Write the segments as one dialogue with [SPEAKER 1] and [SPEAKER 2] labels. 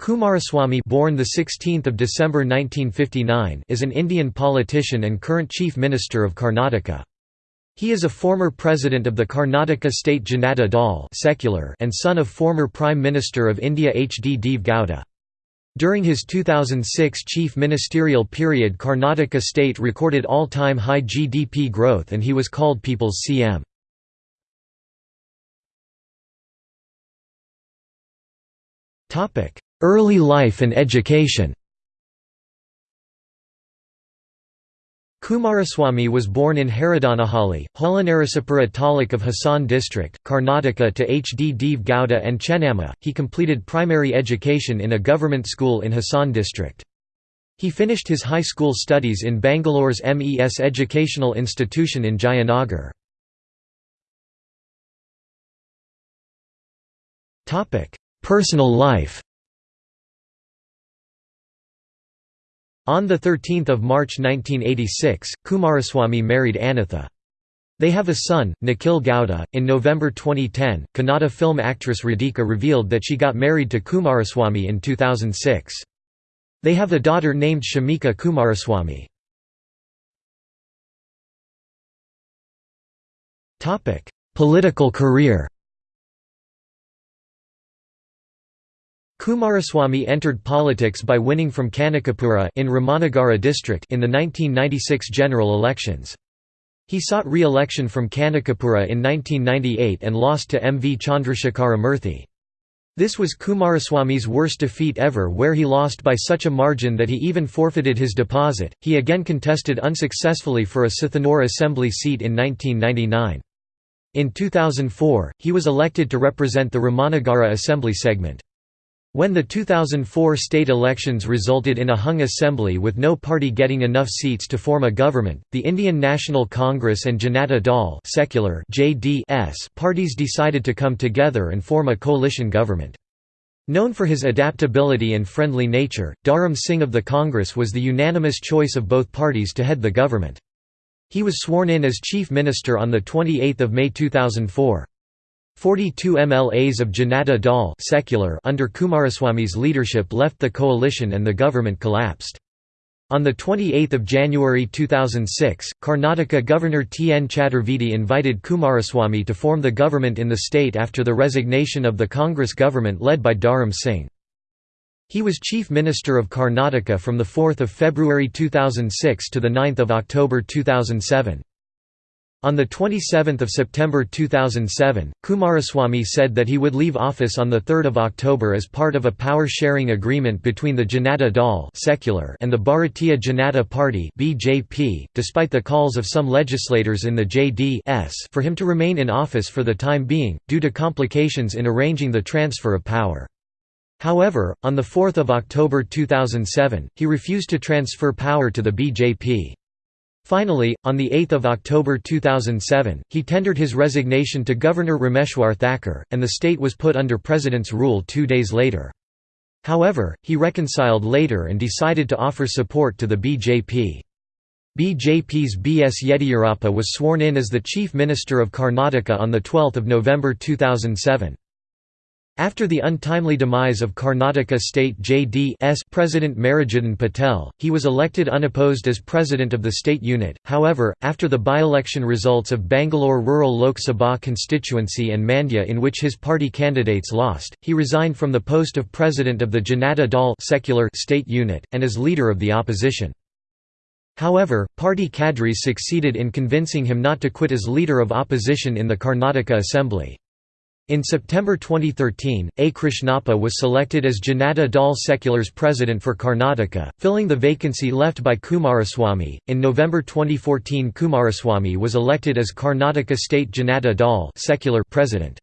[SPEAKER 1] Kumaraswamy born the 16th of December 1959 is an Indian politician and current Chief Minister of Karnataka. He is a former president of the Karnataka State Janata Dal secular and son of former Prime Minister of India H. D. Deve Gowda. During his 2006 chief ministerial period Karnataka state recorded all-time high GDP growth and he was called People's CM. Topic: Early life and education Kumaraswamy was born in Haradanahalli, Holenarasipura taluk of Hassan district, Karnataka to H. D. Deve Gowda and Chennamma. He completed primary education in a government school in Hassan district. He finished his high school studies in Bangalore's MES Educational Institution in Jayanagar. Personal life On 13 March 1986, Kumaraswamy married Anitha. They have a son, Nikhil Gowda. In November 2010, Kannada film actress Radhika revealed that she got married to Kumaraswamy in 2006. They have a daughter named Shamika Kumaraswamy. Political career Kumaraswamy entered politics by winning from Kanakapura in Ramanagara district in the 1996 general elections. He sought re-election from Kanakapura in 1998 and lost to M. V. Chandrasekhara Murthy. This was Kumaraswamy's worst defeat ever where he lost by such a margin that he even forfeited his deposit. He again contested unsuccessfully for a Sathanur assembly seat in 1999. In 2004, he was elected to represent the Ramanagara assembly segment. When the 2004 state elections resulted in a hung assembly with no party getting enough seats to form a government, the Indian National Congress and Janata Dal secular JDS parties decided to come together and form a coalition government. Known for his adaptability and friendly nature, Dharam Singh of the Congress was the unanimous choice of both parties to head the government. He was sworn in as Chief Minister on 28 May 2004. 42 MLAs of Janata Dal secular under Kumaraswamy's leadership left the coalition and the government collapsed. On 28 January 2006, Karnataka Governor T. N. Chaturvedi invited Kumaraswamy to form the government in the state after the resignation of the Congress government led by Dharam Singh. He was Chief Minister of Karnataka from 4 February 2006 to 9 October 2007. On 27 September 2007, Kumaraswamy said that he would leave office on 3 October as part of a power-sharing agreement between the Janata Dal secular and the Bharatiya Janata Party BJP, despite the calls of some legislators in the JDS for him to remain in office for the time being, due to complications in arranging the transfer of power. However, on 4 October 2007, he refused to transfer power to the BJP. Finally, on 8 October 2007, he tendered his resignation to Governor Rameshwar Thakur, and the state was put under President's rule two days later. However, he reconciled later and decided to offer support to the BJP. BJP's B. S. Yediyurappa was sworn in as the Chief Minister of Karnataka on 12 November 2007. After the untimely demise of Karnataka State JD's President Merajuddin Patel, he was elected unopposed as president of the state unit. However, after the by-election results of Bangalore Rural Lok Sabha constituency and Mandya in which his party candidates lost, he resigned from the post of president of the Janata Dal secular state unit, and as leader of the opposition. However, party cadres succeeded in convincing him not to quit as leader of opposition in the Karnataka Assembly. In September 2013, A. Krishnappa was selected as Janata Dal Secular's president for Karnataka, filling the vacancy left by Kumaraswamy. In November 2014, Kumaraswamy was elected as Karnataka State Janata Dal Secular president.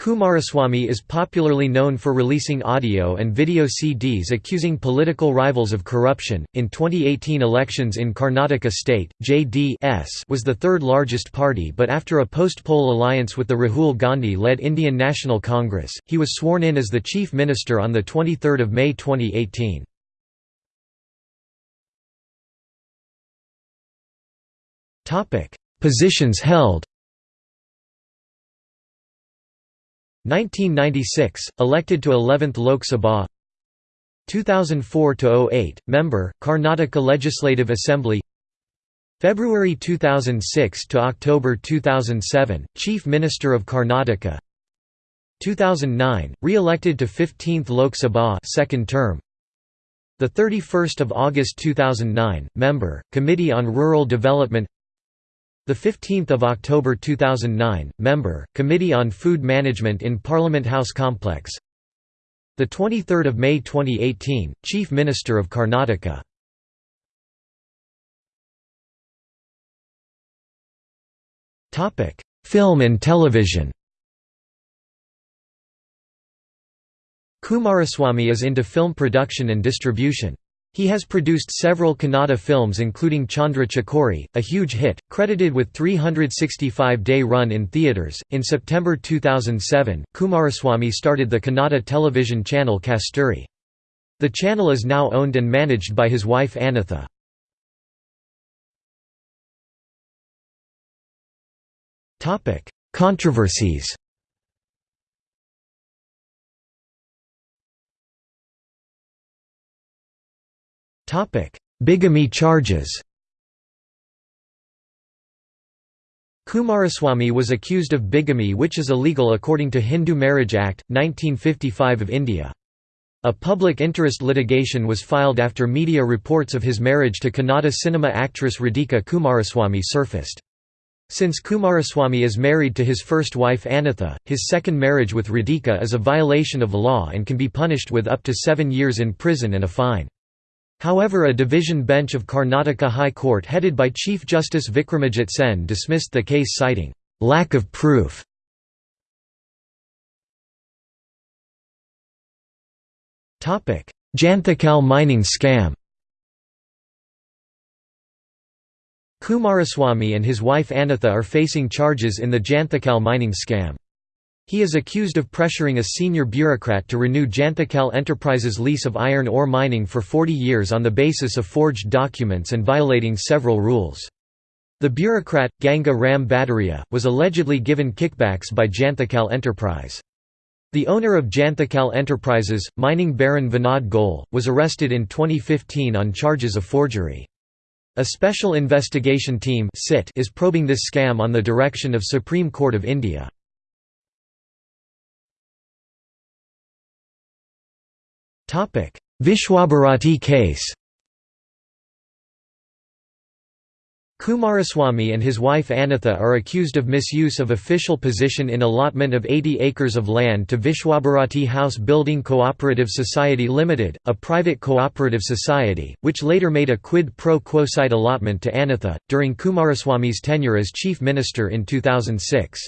[SPEAKER 1] Kumaraswamy is popularly known for releasing audio and video CDs accusing political rivals of corruption. In 2018 elections in Karnataka state, JDS was the third largest party, but after a post-poll alliance with the Rahul Gandhi-led Indian National Congress, he was sworn in as the chief minister on the 23rd of May 2018. Topic: Positions held. 1996, elected to 11th Lok Sabha. 2004–08, Member, Karnataka Legislative Assembly. February 2006 to October 2007, Chief Minister of Karnataka. 2009, re-elected to 15th Lok Sabha second term. The 31st of August 2009, member, Committee on Rural Development the 15th of October 2009, member, Committee on Food Management in Parliament House Complex. The 23rd of May 2018, Chief Minister of Karnataka. Topic: Film and television. Kumaraswamy is into film production and distribution. He has produced several Kannada films including Chandra Chakori, a huge hit, credited with 365-day run in theatres. In September 2007, Kumaraswamy started the Kannada television channel Kasturi. The channel is now owned and managed by his wife Anitha. Controversies Bigamy charges Kumaraswamy was accused of bigamy which is illegal according to Hindu Marriage Act, 1955 of India. A public interest litigation was filed after media reports of his marriage to Kannada cinema actress Radhika Kumaraswamy surfaced. Since Kumaraswamy is married to his first wife Anitha, his second marriage with Radhika is a violation of law and can be punished with up to seven years in prison and a fine. However a division bench of Karnataka High Court headed by Chief Justice Vikramajit Sen dismissed the case citing, "...lack of proof". Janthakal mining scam Kumaraswamy and his wife Anitha are facing charges in the Janthakal mining scam. He is accused of pressuring a senior bureaucrat to renew Janthakal Enterprises' lease of iron ore mining for 40 years on the basis of forged documents and violating several rules. The bureaucrat, Ganga Ram Bhadauria, was allegedly given kickbacks by Janthakal Enterprise. The owner of Janthakal Enterprises, mining baron Vinod Goel, was arrested in 2015 on charges of forgery. A special investigation team is probing this scam on the direction of Supreme Court of India. Vishwabharati case Kumaraswamy and his wife Anitha are accused of misuse of official position in allotment of 80 acres of land to Vishwabharati House Building Cooperative Society Limited, a private cooperative society, which later made a quid pro quo site allotment to Anitha, during Kumaraswamy's tenure as chief minister in 2006.